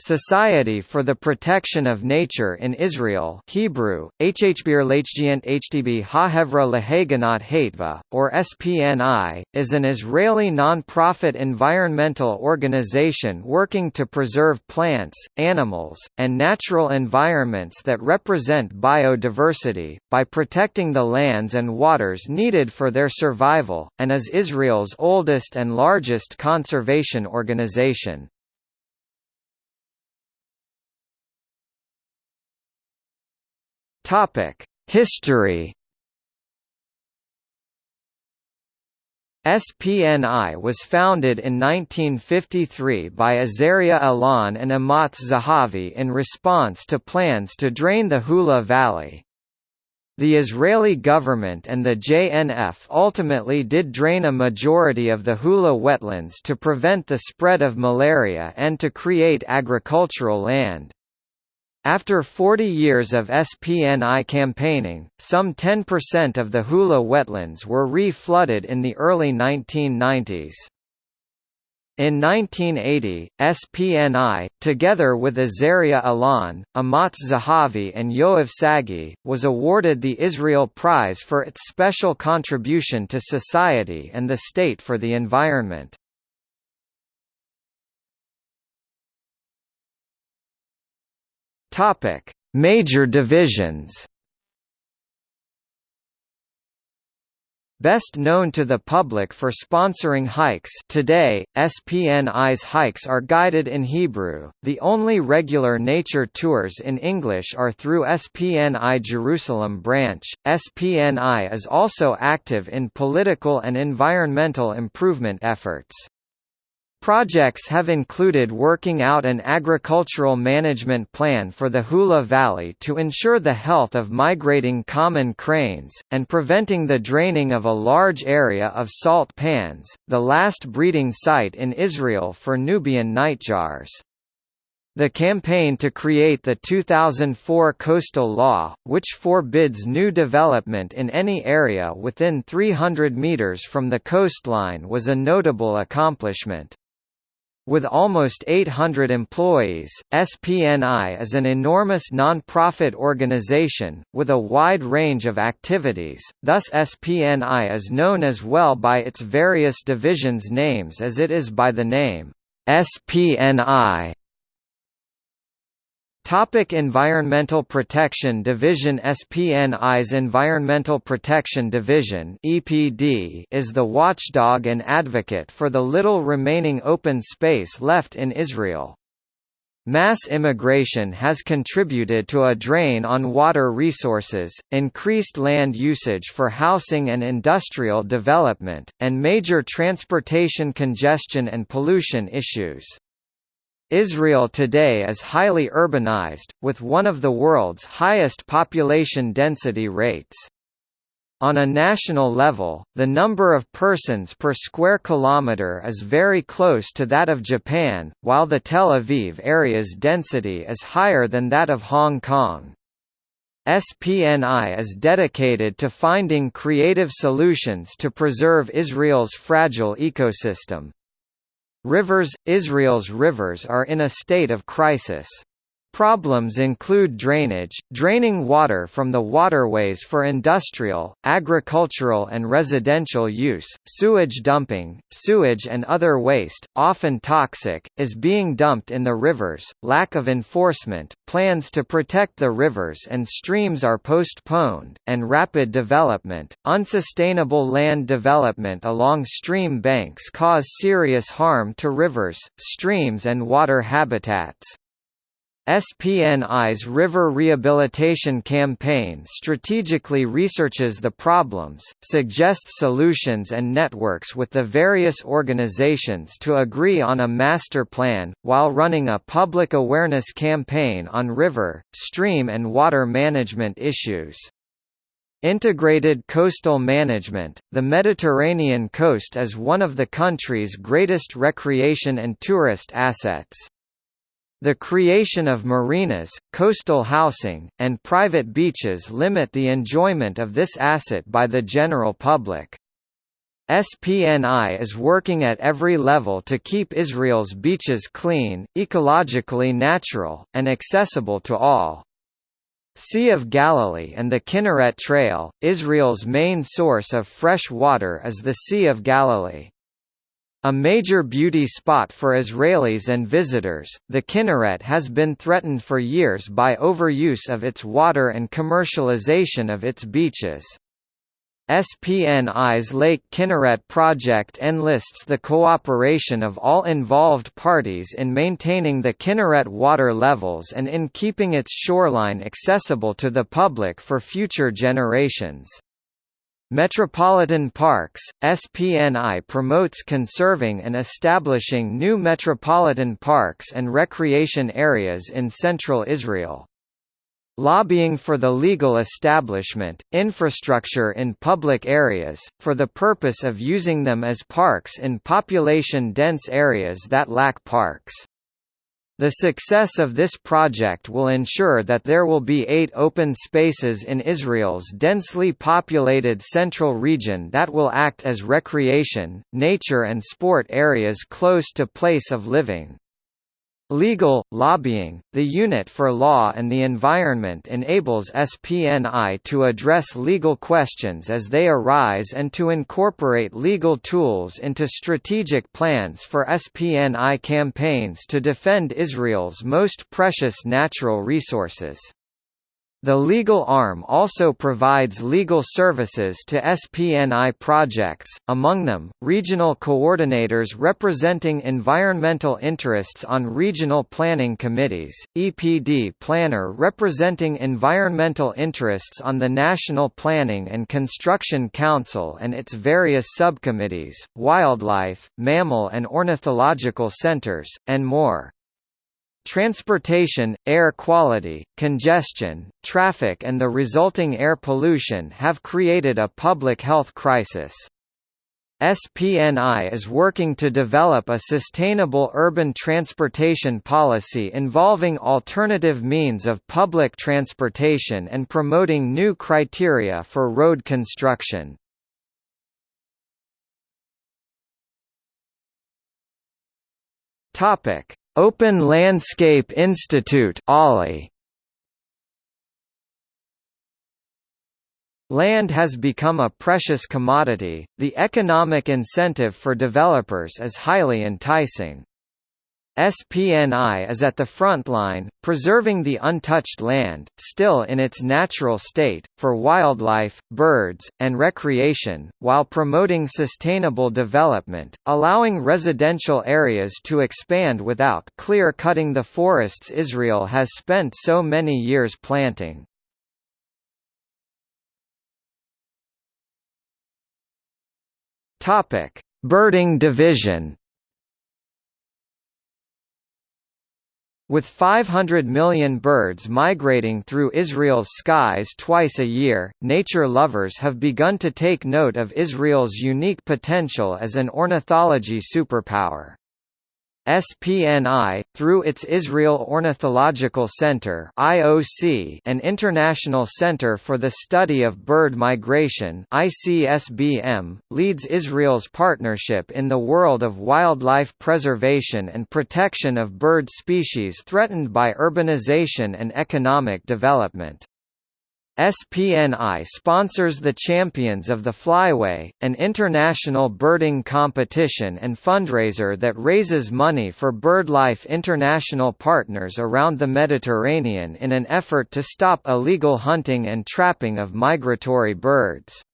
Society for the Protection of Nature in Israel Hebrew, HTB Hahevra Lehaganot Hatva, or SPNI, is an Israeli non-profit environmental organization working to preserve plants, animals, and natural environments that represent biodiversity, by protecting the lands and waters needed for their survival, and is Israel's oldest and largest conservation organization. History. SPNI was founded in 1953 by Azaria Alon and Amotz Zahavi in response to plans to drain the Hula Valley. The Israeli government and the JNF ultimately did drain a majority of the Hula wetlands to prevent the spread of malaria and to create agricultural land. After 40 years of SPNI campaigning, some 10% of the Hula wetlands were re-flooded in the early 1990s. In 1980, SPNI, together with Azaria Alon, Amotz Zahavi and Yoav Sagi, was awarded the Israel Prize for its special contribution to society and the state for the environment. Topic: Major divisions. Best known to the public for sponsoring hikes today, SPNI's hikes are guided in Hebrew. The only regular nature tours in English are through SPNI Jerusalem branch. SPNI is also active in political and environmental improvement efforts. Projects have included working out an agricultural management plan for the Hula Valley to ensure the health of migrating common cranes, and preventing the draining of a large area of salt pans, the last breeding site in Israel for Nubian nightjars. The campaign to create the 2004 coastal law, which forbids new development in any area within 300 meters from the coastline was a notable accomplishment. With almost 800 employees, SPNI is an enormous non-profit organization, with a wide range of activities, thus SPNI is known as well by its various divisions names as it is by the name, SPNI. Topic Environmental Protection Division SPNI's Environmental Protection Division EPD is the watchdog and advocate for the little remaining open space left in Israel. Mass immigration has contributed to a drain on water resources, increased land usage for housing and industrial development, and major transportation congestion and pollution issues. Israel today is highly urbanized, with one of the world's highest population density rates. On a national level, the number of persons per square kilometre is very close to that of Japan, while the Tel Aviv area's density is higher than that of Hong Kong. SPNI is dedicated to finding creative solutions to preserve Israel's fragile ecosystem. Rivers – Israel's rivers are in a state of crisis. Problems include drainage, draining water from the waterways for industrial, agricultural and residential use, sewage dumping, sewage and other waste, often toxic, is being dumped in the rivers, lack of enforcement, plans to protect the rivers and streams are postponed, and rapid development, unsustainable land development along stream banks cause serious harm to rivers, streams and water habitats. SPNI's River Rehabilitation Campaign strategically researches the problems, suggests solutions and networks with the various organizations to agree on a master plan, while running a public awareness campaign on river, stream and water management issues. Integrated coastal management – The Mediterranean coast is one of the country's greatest recreation and tourist assets. The creation of marinas, coastal housing, and private beaches limit the enjoyment of this asset by the general public. SPNI is working at every level to keep Israel's beaches clean, ecologically natural, and accessible to all. Sea of Galilee and the Kinneret Trail, Israel's main source of fresh water is the Sea of Galilee. A major beauty spot for Israelis and visitors, the Kinneret has been threatened for years by overuse of its water and commercialization of its beaches. SPNI's Lake Kinneret project enlists the cooperation of all involved parties in maintaining the Kinneret water levels and in keeping its shoreline accessible to the public for future generations. Metropolitan Parks, SPNI promotes conserving and establishing new metropolitan parks and recreation areas in central Israel. Lobbying for the legal establishment, infrastructure in public areas, for the purpose of using them as parks in population-dense areas that lack parks. The success of this project will ensure that there will be eight open spaces in Israel's densely populated central region that will act as recreation, nature and sport areas close to place of living. Legal, lobbying, the Unit for Law and the Environment enables SPNI to address legal questions as they arise and to incorporate legal tools into strategic plans for SPNI campaigns to defend Israel's most precious natural resources. The legal arm also provides legal services to SPNI projects, among them, regional coordinators representing environmental interests on regional planning committees, EPD planner representing environmental interests on the National Planning and Construction Council and its various subcommittees, wildlife, mammal and ornithological centers, and more. Transportation, air quality, congestion, traffic and the resulting air pollution have created a public health crisis. SPNI is working to develop a sustainable urban transportation policy involving alternative means of public transportation and promoting new criteria for road construction. Topic: Open Landscape Institute OLI. Land has become a precious commodity, the economic incentive for developers is highly enticing. SPNI is at the front line, preserving the untouched land, still in its natural state, for wildlife, birds, and recreation, while promoting sustainable development, allowing residential areas to expand without clear-cutting the forests Israel has spent so many years planting. Birding division With 500 million birds migrating through Israel's skies twice a year, nature lovers have begun to take note of Israel's unique potential as an ornithology superpower. SPNI, through its Israel Ornithological Center (IOC), an international center for the study of bird migration (ICSBM), leads Israel's partnership in the world of wildlife preservation and protection of bird species threatened by urbanization and economic development. SPNI sponsors the Champions of the Flyway, an international birding competition and fundraiser that raises money for BirdLife international partners around the Mediterranean in an effort to stop illegal hunting and trapping of migratory birds.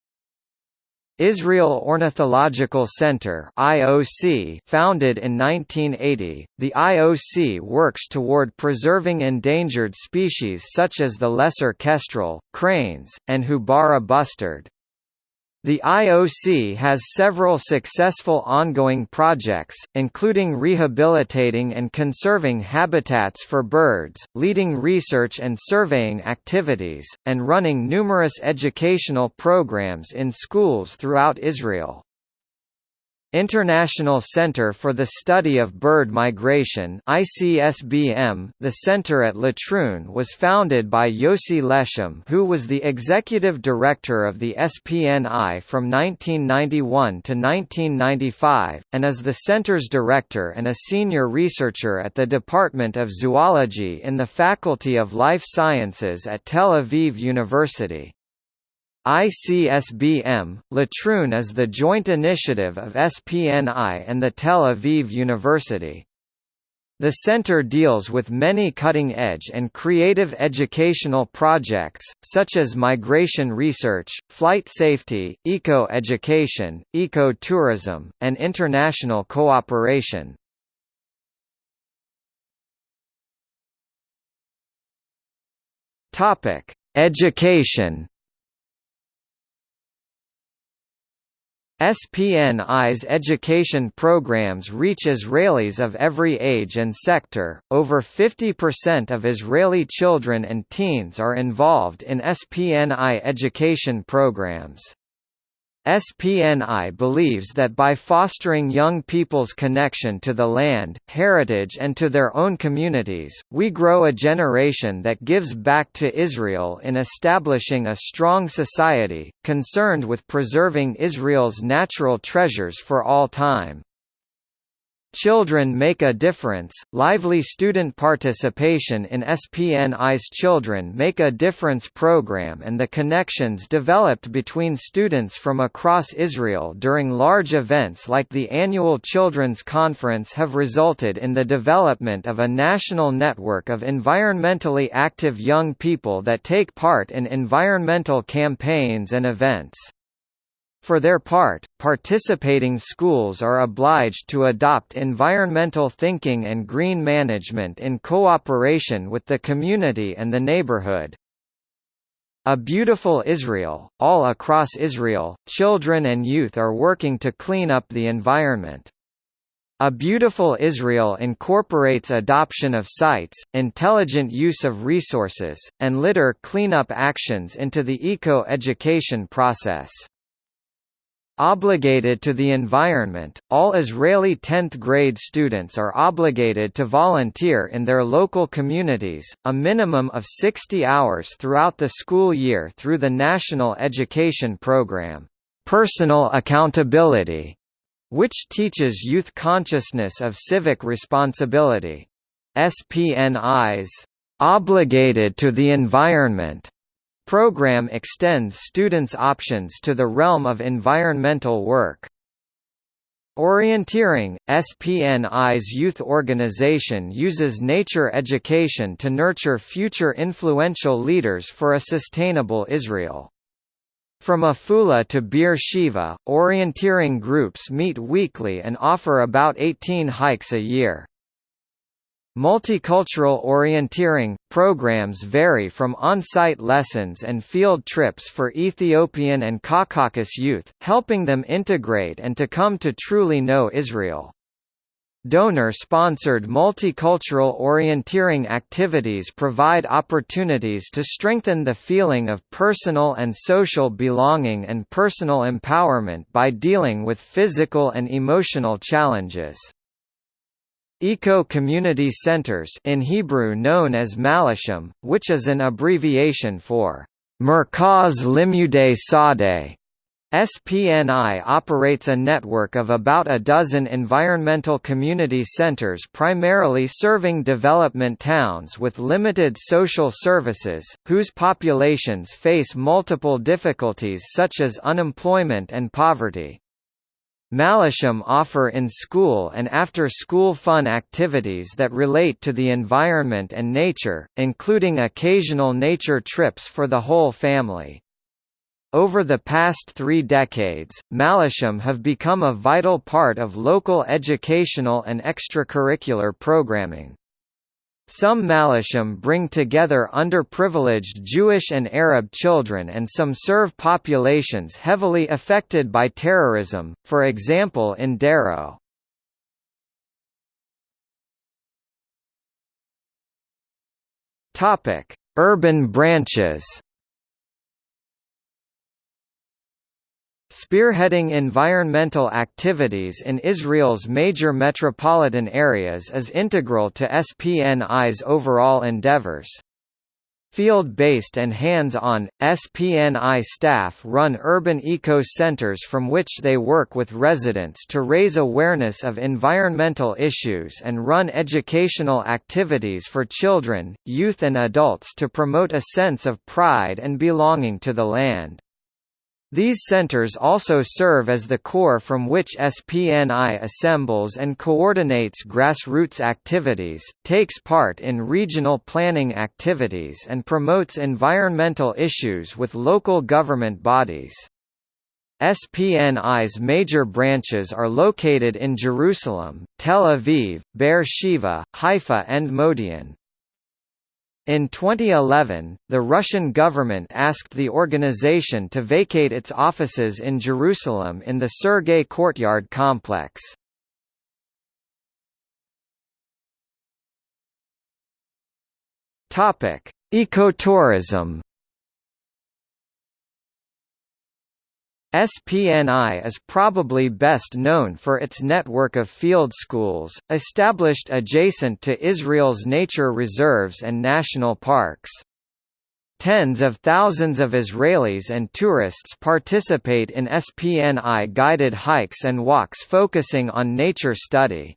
Israel Ornithological Center (IOC), founded in 1980, the IOC works toward preserving endangered species such as the lesser kestrel, cranes, and Houbara bustard. The IOC has several successful ongoing projects, including rehabilitating and conserving habitats for birds, leading research and surveying activities, and running numerous educational programs in schools throughout Israel. International Center for the Study of Bird Migration ICSBM, the center at Latrun was founded by Yossi Leshem who was the executive director of the SPNI from 1991 to 1995, and is the center's director and a senior researcher at the Department of Zoology in the Faculty of Life Sciences at Tel Aviv University. ICSBM, Latrun is the joint initiative of SPNI and the Tel Aviv University. The center deals with many cutting-edge and creative educational projects, such as migration research, flight safety, eco-education, eco-tourism, and international cooperation. Education SPNI's education programs reach Israelis of every age and sector. Over 50% of Israeli children and teens are involved in SPNI education programs. SPNI believes that by fostering young people's connection to the land, heritage and to their own communities, we grow a generation that gives back to Israel in establishing a strong society, concerned with preserving Israel's natural treasures for all time. Children Make a Difference, lively student participation in SPNI's Children Make a Difference program and the connections developed between students from across Israel during large events like the annual Children's Conference have resulted in the development of a national network of environmentally active young people that take part in environmental campaigns and events. For their part, participating schools are obliged to adopt environmental thinking and green management in cooperation with the community and the neighborhood. A Beautiful Israel, all across Israel, children and youth are working to clean up the environment. A Beautiful Israel incorporates adoption of sites, intelligent use of resources, and litter cleanup actions into the eco-education process. Obligated to the environment, all Israeli 10th grade students are obligated to volunteer in their local communities, a minimum of 60 hours throughout the school year through the National Education Program, Personal Accountability, which teaches youth consciousness of civic responsibility. SPNI's Obligated to the Environment Program extends students' options to the realm of environmental work. Orienteering, SPNI's youth organization uses nature education to nurture future influential leaders for a sustainable Israel. From Afula to Beer Sheva, orienteering groups meet weekly and offer about 18 hikes a year. Multicultural orienteering programs vary from on-site lessons and field trips for Ethiopian and Caucasus youth, helping them integrate and to come to truly know Israel. Donor-sponsored multicultural orienteering activities provide opportunities to strengthen the feeling of personal and social belonging and personal empowerment by dealing with physical and emotional challenges. Eco-community centers in Hebrew known as Malashim, which is an abbreviation for Merkaz Limudei Sadeh. SPNI operates a network of about a dozen environmental community centers primarily serving development towns with limited social services, whose populations face multiple difficulties such as unemployment and poverty. Malashim offer in-school and after-school fun activities that relate to the environment and nature, including occasional nature trips for the whole family. Over the past three decades, Malashim have become a vital part of local educational and extracurricular programming. Some Malashim bring together underprivileged Jewish and Arab children and some serve populations heavily affected by terrorism, for example in Sderot. Urban branches Spearheading environmental activities in Israel's major metropolitan areas is integral to SPNI's overall endeavors. Field-based and hands-on, SPNI staff run urban eco-centers from which they work with residents to raise awareness of environmental issues and run educational activities for children, youth and adults to promote a sense of pride and belonging to the land. These centers also serve as the core from which SPNI assembles and coordinates grassroots activities, takes part in regional planning activities and promotes environmental issues with local government bodies. SPNI's major branches are located in Jerusalem, Tel Aviv, Be'er Sheva, Haifa and Modi'in. In 2011, the Russian government asked the organization to vacate its offices in Jerusalem in the Sergei Courtyard complex. Ecotourism SPNI is probably best known for its network of field schools, established adjacent to Israel's nature reserves and national parks. Tens of thousands of Israelis and tourists participate in SPNI guided hikes and walks focusing on nature study.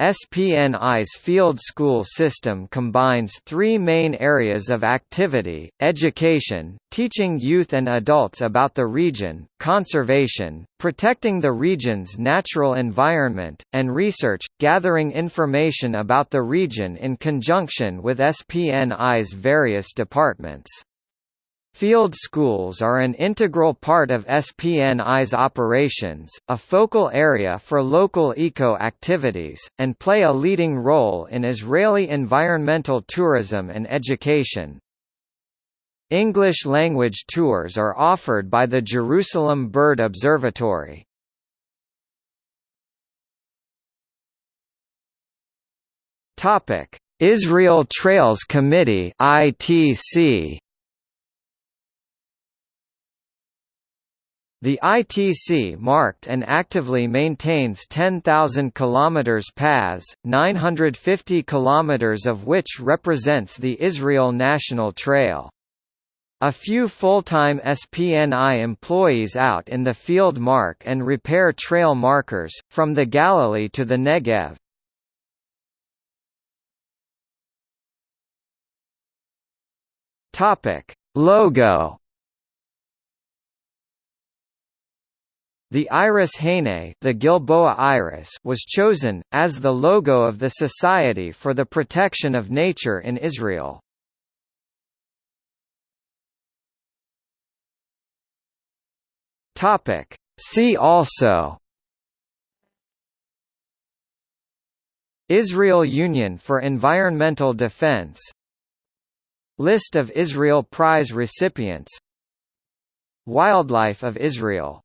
SPNI's field school system combines three main areas of activity, education, teaching youth and adults about the region, conservation, protecting the region's natural environment, and research, gathering information about the region in conjunction with SPNI's various departments. Field schools are an integral part of SPNI's operations, a focal area for local eco-activities, and play a leading role in Israeli environmental tourism and education. English-language tours are offered by the Jerusalem Bird Observatory. Israel Trails Committee ITC The ITC marked and actively maintains 10,000 km paths, 950 km of which represents the Israel National Trail. A few full-time SPNI employees out in the field mark and repair trail markers, from the Galilee to the Negev. Logo The iris haynei the Gilboa iris was chosen, as the logo of the Society for the Protection of Nature in Israel. See also Israel Union for Environmental Defense List of Israel Prize recipients Wildlife of Israel